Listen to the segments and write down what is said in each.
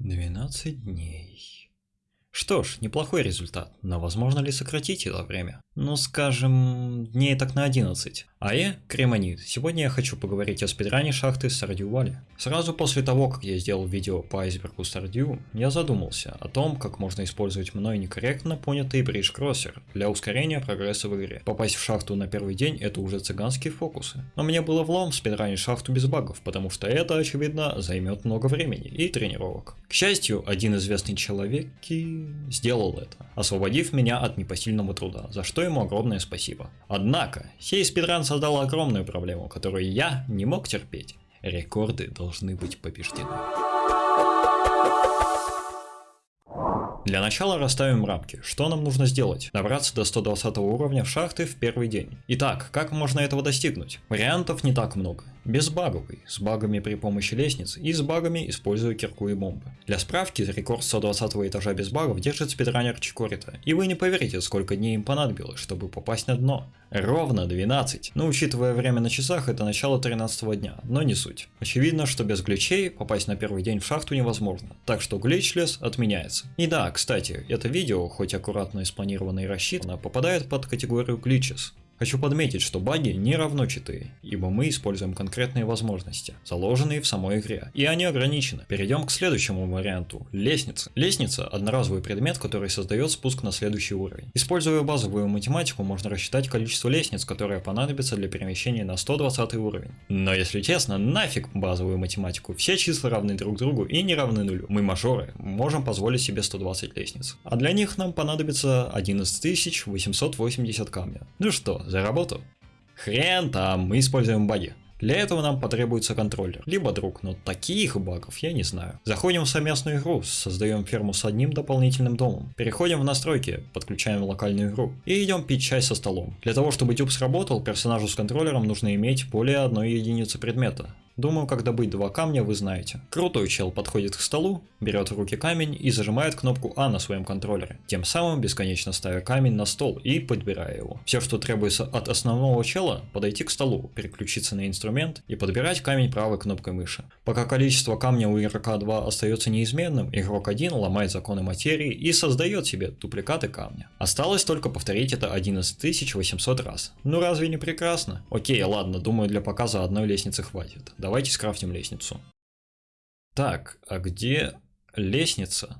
12 дней. Что ж, неплохой результат, но возможно ли сократить это время? Ну скажем, дней так на 11. А я, Кремонит, сегодня я хочу поговорить о спидране шахты Сардю Вали. Сразу после того, как я сделал видео по айсбергу Сардю, я задумался о том, как можно использовать мной некорректно понятый бридж-кроссер для ускорения прогресса в игре. Попасть в шахту на первый день это уже цыганские фокусы. Но мне было влом спидранить шахту без багов, потому что это, очевидно, займет много времени и тренировок. К счастью, один известный человек сделал это, освободив меня от непосильного труда, за что ему огромное спасибо. Однако, сей спидран создал огромную проблему, которую я не мог терпеть. Рекорды должны быть побеждены. Для начала расставим рамки. Что нам нужно сделать? Добраться до 120 уровня в шахты в первый день. Итак, как можно этого достигнуть? Вариантов не так много безбаговый, с багами при помощи лестниц и с багами используя кирку и бомбы. Для справки, рекорд 120 этажа без багов держит спидранер Чикорита, и вы не поверите, сколько дней им понадобилось, чтобы попасть на дно. Ровно 12. Но учитывая время на часах, это начало 13 дня, но не суть. Очевидно, что без гличей попасть на первый день в шахту невозможно, так что гличлес отменяется. И да, кстати, это видео, хоть аккуратно и спланировано и рассчитано, попадает под категорию гличес. Хочу подметить, что баги не равно читы, ибо мы используем конкретные возможности, заложенные в самой игре, и они ограничены. Перейдем к следующему варианту – лестница. Лестница – одноразовый предмет, который создает спуск на следующий уровень. Используя базовую математику, можно рассчитать количество лестниц, которое понадобится для перемещения на 120 уровень. Но если честно, нафиг базовую математику, все числа равны друг другу и не равны нулю. Мы мажоры, можем позволить себе 120 лестниц. А для них нам понадобится 11880 камня. Ну что, за работу. Хрен там, мы используем баги. Для этого нам потребуется контроллер, либо друг, но таких багов я не знаю. Заходим в совместную игру, создаем ферму с одним дополнительным домом, переходим в настройки, подключаем локальную игру и идем пить чай со столом. Для того, чтобы дюб сработал, персонажу с контроллером нужно иметь более одной единицы предмета. Думаю, как добыть два камня вы знаете. Крутой чел подходит к столу, берет в руки камень и зажимает кнопку А на своем контроллере, тем самым бесконечно ставя камень на стол и подбирая его. Все, что требуется от основного чела, подойти к столу, переключиться на инструмент и подбирать камень правой кнопкой мыши. Пока количество камня у игрока 2 остается неизменным, игрок 1 ломает законы материи и создает себе дупликаты камня. Осталось только повторить это 11800 раз. Ну разве не прекрасно? Окей, ладно, думаю для показа одной лестницы хватит. Давайте скрафтим лестницу. Так, а где лестница?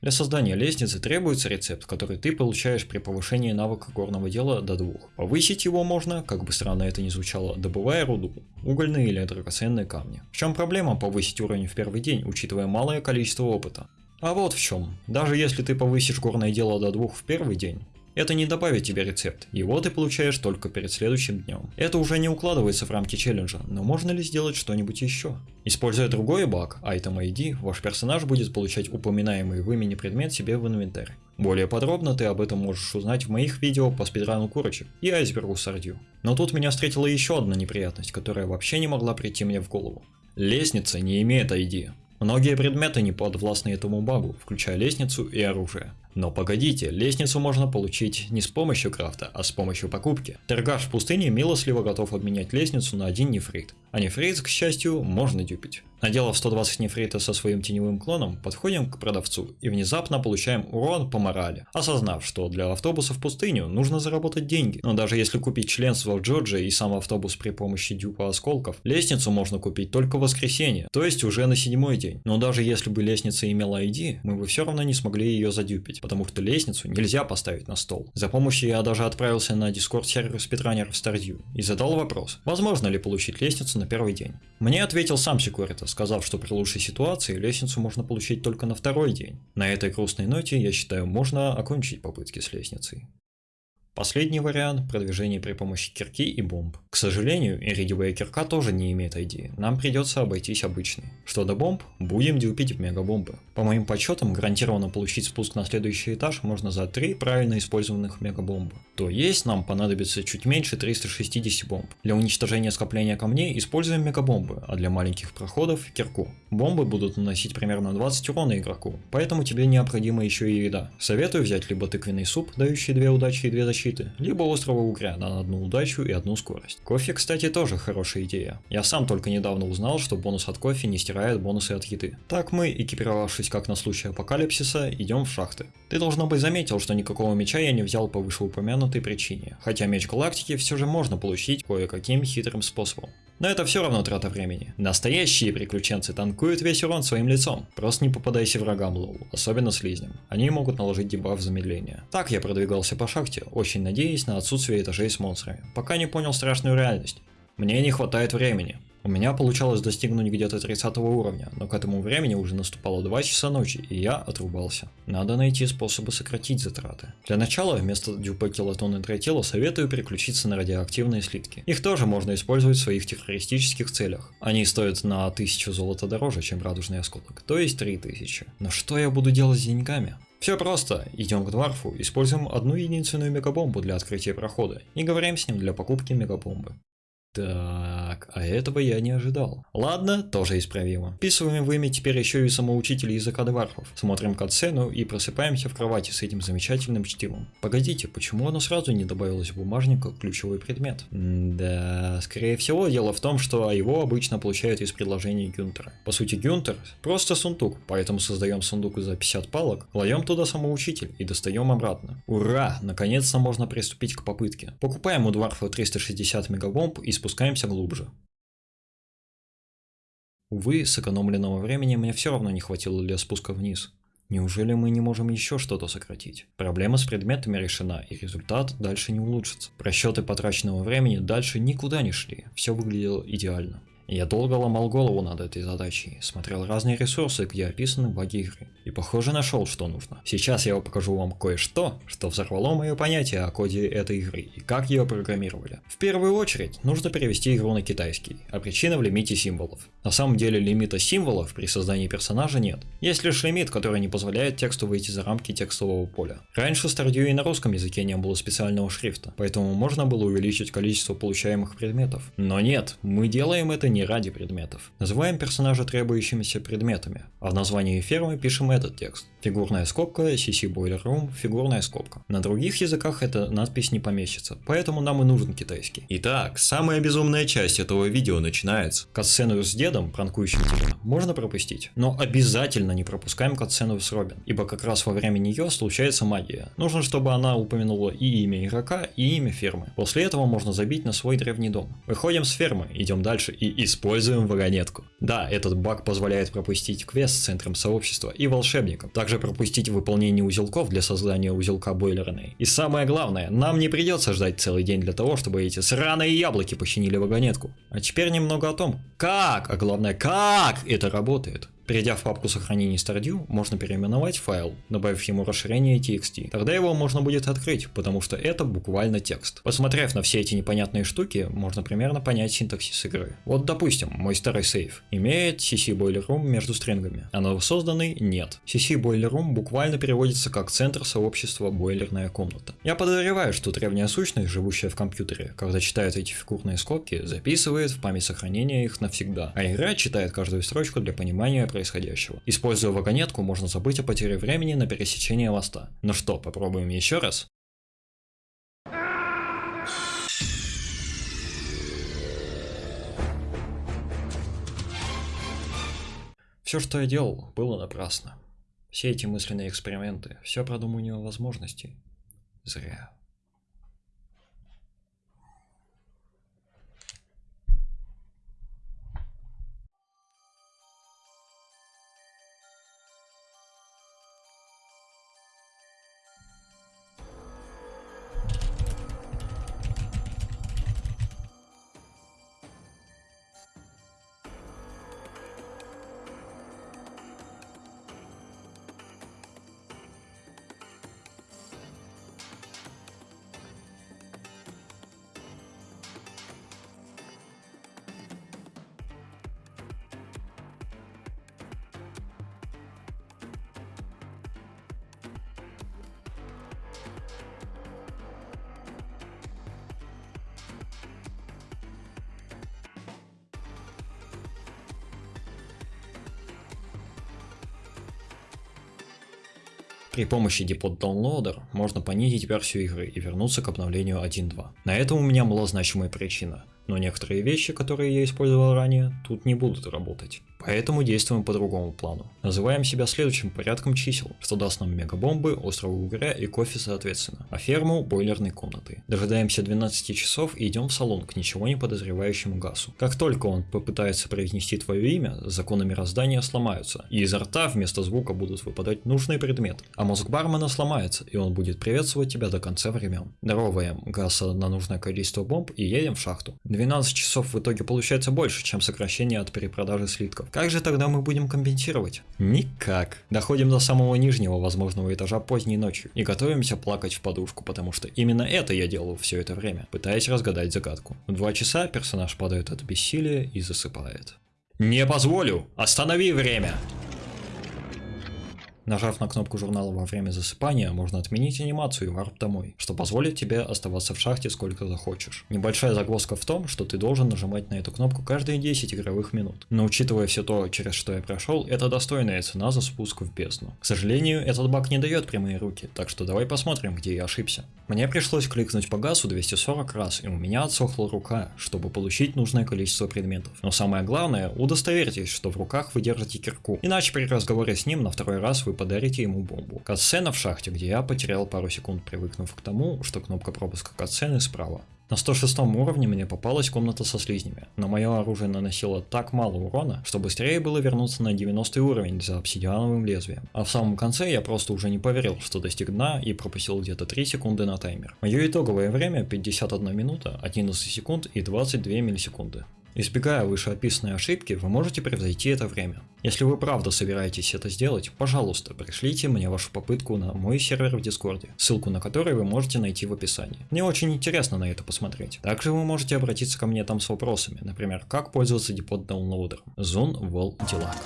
Для создания лестницы требуется рецепт, который ты получаешь при повышении навыка горного дела до двух. Повысить его можно, как бы странно это ни звучало, добывая руду, угольные или драгоценные камни. В чем проблема повысить уровень в первый день, учитывая малое количество опыта? А вот в чем. Даже если ты повысишь горное дело до двух в первый день, это не добавит тебе рецепт, его ты получаешь только перед следующим днем. Это уже не укладывается в рамки челленджа, но можно ли сделать что-нибудь еще? Используя другой баг, Item ID, ваш персонаж будет получать упоминаемый в имени предмет себе в инвентарь. Более подробно ты об этом можешь узнать в моих видео по спидрану курочек и айсбергу сардью. Но тут меня встретила еще одна неприятность, которая вообще не могла прийти мне в голову. Лестница не имеет ID. Многие предметы не подвластны этому багу, включая лестницу и оружие. Но погодите, лестницу можно получить не с помощью крафта, а с помощью покупки. Торгаш в пустыне милостливо готов обменять лестницу на один нефрит. А нефрит, к счастью, можно дюпить. Наделав 120 нефрита со своим теневым клоном, подходим к продавцу и внезапно получаем урон по морали, осознав, что для автобуса в пустыню нужно заработать деньги. Но даже если купить членство в Джорджии и сам автобус при помощи дюпа осколков, лестницу можно купить только в воскресенье, то есть уже на седьмой день. Но даже если бы лестница имела ID, мы бы все равно не смогли ее задюпить, потому что лестницу нельзя поставить на стол. За помощью я даже отправился на дискорд сервер спидранеров Stardew и задал вопрос, возможно ли получить лестницу на первый день. Мне ответил сам Секурита, сказав, что при лучшей ситуации лестницу можно получить только на второй день. На этой грустной ноте, я считаю, можно окончить попытки с лестницей. Последний вариант – продвижение при помощи кирки и бомб. К сожалению, иридиевая кирка тоже не имеет ID, нам придется обойтись обычной. Что до бомб, будем дюпить мегабомбы. По моим подсчетам, гарантированно получить спуск на следующий этаж можно за 3 правильно использованных мегабомбы. То есть нам понадобится чуть меньше 360 бомб. Для уничтожения скопления камней используем мегабомбы, а для маленьких проходов – кирку. Бомбы будут наносить примерно 20 урона игроку, поэтому тебе необходима еще и еда. Советую взять либо тыквенный суп, дающий 2 удачи и 2 защиты, защиты, либо острого угря на одну удачу и одну скорость. Кофе, кстати, тоже хорошая идея. Я сам только недавно узнал, что бонус от кофе не стирает бонусы от еды. Так мы, экипировавшись как на случай апокалипсиса, идем в шахты. Ты должно быть заметил, что никакого меча я не взял по вышеупомянутой причине, хотя меч галактики все же можно получить кое-каким хитрым способом. Но это все равно трата времени. Настоящие приключенцы танкуют весь урон своим лицом. Просто не попадайся врагам лол, особенно слизням. Они могут наложить дебаф замедления. Так я продвигался по шахте, очень надеясь на отсутствие этажей с монстрами, пока не понял страшную реальность. Мне не хватает времени. У меня получалось достигнуть где-то 30 уровня, но к этому времени уже наступало 2 часа ночи, и я отрубался. Надо найти способы сократить затраты. Для начала вместо дюпа килотон и тротила советую переключиться на радиоактивные слитки. Их тоже можно использовать в своих террористических целях. Они стоят на 1000 золота дороже, чем радужный осколок, то есть 3000. Но что я буду делать с деньгами? Все просто. Идем к Дварфу, используем одну единственную мегабомбу для открытия прохода и говорим с ним для покупки мегабомбы. Так, а этого я не ожидал. Ладно, тоже исправимо. Вписываем в имя теперь еще и самоучитель языка дварфов. Смотрим катсцену и просыпаемся в кровати с этим замечательным чтивом. Погодите, почему оно сразу не добавилось в бумажник как ключевой предмет? Да, скорее всего дело в том, что его обычно получают из предложений Гюнтера. По сути Гюнтер просто сундук, поэтому создаем сундук за 50 палок, кладем туда самоучитель и достаем обратно. Ура, наконец-то можно приступить к попытке. Покупаем у дварфа 360 мегабомб и спускаемся глубже. Увы, сэкономленного времени мне все равно не хватило для спуска вниз. Неужели мы не можем еще что-то сократить? Проблема с предметами решена, и результат дальше не улучшится. Просчеты потраченного времени дальше никуда не шли, все выглядело идеально. Я долго ломал голову над этой задачей, смотрел разные ресурсы, где описаны баги игры, и похоже нашел, что нужно. Сейчас я покажу вам кое-что, что взорвало мое понятие о коде этой игры и как ее программировали. В первую очередь, нужно перевести игру на китайский, а причина в лимите символов. На самом деле лимита символов при создании персонажа нет. Есть лишь лимит, который не позволяет тексту выйти за рамки текстового поля. Раньше Stardew и на русском языке не было специального шрифта, поэтому можно было увеличить количество получаемых предметов. Но нет, мы делаем это не не ради предметов. Называем персонажа требующимися предметами, а в названии фермы пишем этот текст. Фигурная скобка, CC Boiler Room, фигурная скобка. На других языках эта надпись не помещится, поэтому нам и нужен китайский. Итак, самая безумная часть этого видео начинается. Катсцену с дедом, пранкующим тебя, можно пропустить, но обязательно не пропускаем катсцену с Робин, ибо как раз во время нее случается магия. Нужно, чтобы она упомянула и имя игрока, и имя фермы. После этого можно забить на свой древний дом. Выходим с фермы, идем дальше и используем вагонетку. Да, этот баг позволяет пропустить квест с центром сообщества и волшебником, также пропустить выполнение узелков для создания узелка бойлерной. И самое главное, нам не придется ждать целый день для того, чтобы эти сраные яблоки починили вагонетку. А теперь немного о том, как, а главное, как это работает. Перейдя в папку сохранения Stardew, можно переименовать файл, добавив ему расширение txt. Тогда его можно будет открыть, потому что это буквально текст. Посмотрев на все эти непонятные штуки, можно примерно понять синтаксис игры. Вот допустим, мой старый сейф имеет CC Boiler между стрингами, а новосозданный нет. CC Boiler буквально переводится как центр сообщества бойлерная комната. Я подозреваю, что древняя сущность, живущая в компьютере, когда читает эти фигурные скобки, записывает в память сохранения их навсегда, а игра читает каждую строчку для понимания происходящего. Используя вагонетку, можно забыть о потере времени на пересечение моста. Ну что, попробуем еще раз? Все, что я делал, было напрасно. Все эти мысленные эксперименты, все продумывание возможностей. Зря. При помощи Depot Downloader можно понизить версию игры и вернуться к обновлению 1.2. На это у меня была значимая причина но некоторые вещи, которые я использовал ранее, тут не будут работать. Поэтому действуем по другому плану. Называем себя следующим порядком чисел, что даст нам мегабомбы, острого угря и кофе соответственно, а ферму бойлерной комнаты. Дожидаемся 12 часов и идем в салон к ничего не подозревающему Гасу. Как только он попытается произнести твое имя, законы мироздания сломаются, и изо рта вместо звука будут выпадать нужные предметы, а мозг бармена сломается, и он будет приветствовать тебя до конца времен. Даровываем Гаса на нужное количество бомб и едем в шахту. 12 часов в итоге получается больше, чем сокращение от перепродажи слитков. Как же тогда мы будем компенсировать? Никак. Доходим до самого нижнего возможного этажа поздней ночью и готовимся плакать в подушку, потому что именно это я делал все это время, пытаясь разгадать загадку. В два часа персонаж падает от бессилия и засыпает. Не позволю! Останови время! Нажав на кнопку журнала во время засыпания, можно отменить анимацию и варп домой, что позволит тебе оставаться в шахте сколько захочешь. Небольшая загвоздка в том, что ты должен нажимать на эту кнопку каждые 10 игровых минут. Но учитывая все то, через что я прошел, это достойная цена за спуск в бездну. К сожалению, этот баг не дает прямые руки, так что давай посмотрим, где я ошибся. Мне пришлось кликнуть по газу 240 раз, и у меня отсохла рука, чтобы получить нужное количество предметов. Но самое главное, удостоверьтесь, что в руках вы держите кирку, иначе при разговоре с ним на второй раз вы подарите ему бомбу. Катсцена в шахте, где я потерял пару секунд, привыкнув к тому, что кнопка пропуска катсцены справа. На 106 уровне мне попалась комната со слизнями, но мое оружие наносило так мало урона, что быстрее было вернуться на 90 уровень за обсидиановым лезвием. А в самом конце я просто уже не поверил, что достиг дна и пропустил где-то 3 секунды на таймер. Мое итоговое время 51 минута, 11 секунд и 22 миллисекунды. Избегая вышеописанной ошибки, вы можете превзойти это время. Если вы правда собираетесь это сделать, пожалуйста, пришлите мне вашу попытку на мой сервер в Дискорде, ссылку на который вы можете найти в описании. Мне очень интересно на это посмотреть. Также вы можете обратиться ко мне там с вопросами, например, как пользоваться депот даунлоудером. Zone Wall Делак.